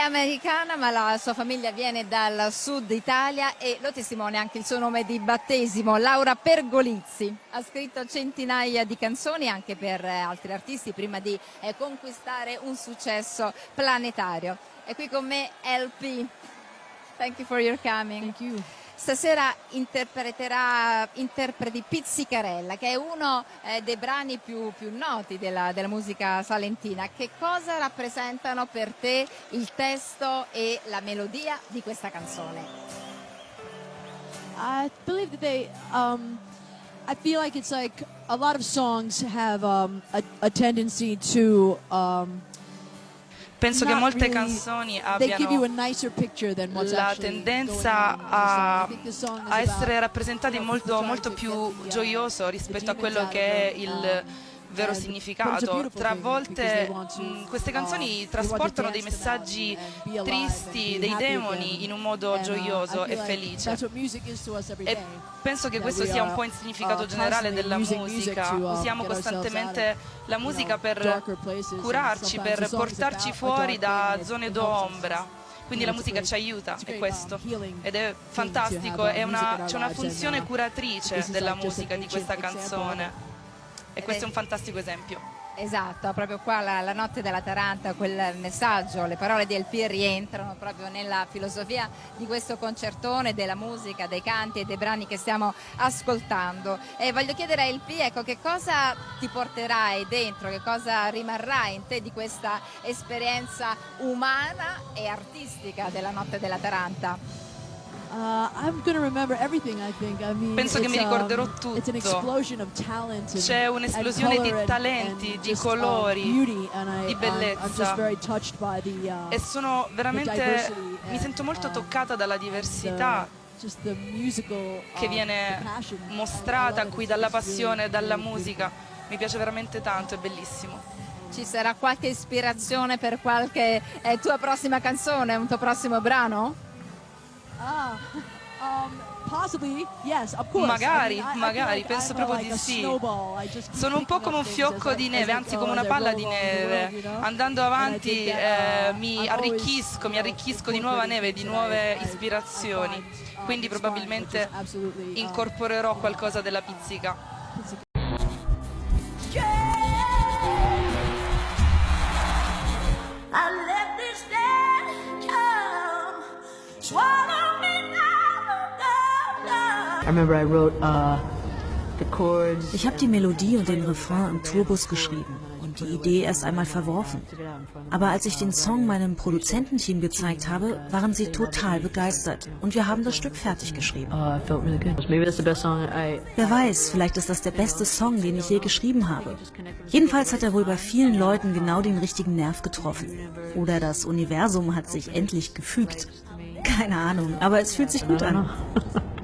americana ma la sua famiglia viene dal sud Italia e lo testimonia anche il suo nome di battesimo, Laura Pergolizzi. Ha scritto centinaia di canzoni anche per eh, altri artisti prima di eh, conquistare un successo planetario. È qui con me LP. Thank you for your coming. Stasera interpreterà interpreti Pizzicarella, che è uno eh, dei brani più, più noti della, della, musica salentina. Che cosa rappresentano per te il testo e la melodia di questa canzone? I believe that they, um, I feel like it's like a lot of songs have um, a, a tendency to um, penso che molte canzoni abbiano la tendenza a, a essere rappresentate in molto, molto più gioioso rispetto a quello che è il vero significato. Tra volte mh, queste canzoni trasportano dei messaggi tristi, dei demoni in un modo gioioso e felice. E penso che questo sia un po' il significato generale della musica. Usiamo costantemente la musica per curarci, per portarci fuori da zone d'ombra. Quindi la musica ci aiuta, è questo, ed è fantastico, c'è una, una funzione curatrice della musica di questa canzone e questo è un fantastico esempio. Esatto, proprio qua la, la, notte della Taranta, quel messaggio, le parole di LP rientrano proprio nella filosofia di questo concertone, della musica, dei canti e dei brani che stiamo ascoltando. E voglio chiedere a LP, ecco, che cosa ti porterai dentro, che cosa rimarrà in te di questa esperienza umana e artistica della notte della Taranta? Uh, Penso che mi ricorderò um, tutto. C'è un'esplosione di talenti, di colori, di bellezza. Uh, e sono veramente, mi sento molto uh, toccata dalla diversità che viene mostrata qui dalla passione, dalla musica. Mi piace veramente tanto, è bellissimo. Ci sarà qualche ispirazione per qualche eh, tua prossima canzone, un tuo prossimo brano? Magari, I mean, I, magari, I penso proprio like di sì. Sono un po' come un fiocco di neve, anzi come una palla di neve. Andando avanti eh, uh, mi arricchisco, mi arricchisco di nuova neve, di nuove ispirazioni. Um, Quindi probabilmente uh, incorporerò qualcosa della pizzica. Uh, ich habe die Melodie und den Refrain im Tourbus geschrieben und die Idee erst einmal verworfen. Aber als ich den Song meinem Produzententeam gezeigt habe, waren sie total begeistert und wir haben das Stück fertig geschrieben. Uh, Wer weiß, vielleicht ist das der beste Song, den ich je geschrieben habe. Jedenfalls hat er wohl bei vielen Leuten genau den richtigen Nerv getroffen. Oder das Universum hat sich endlich gefügt. Keine Ahnung, aber es fühlt sich gut an.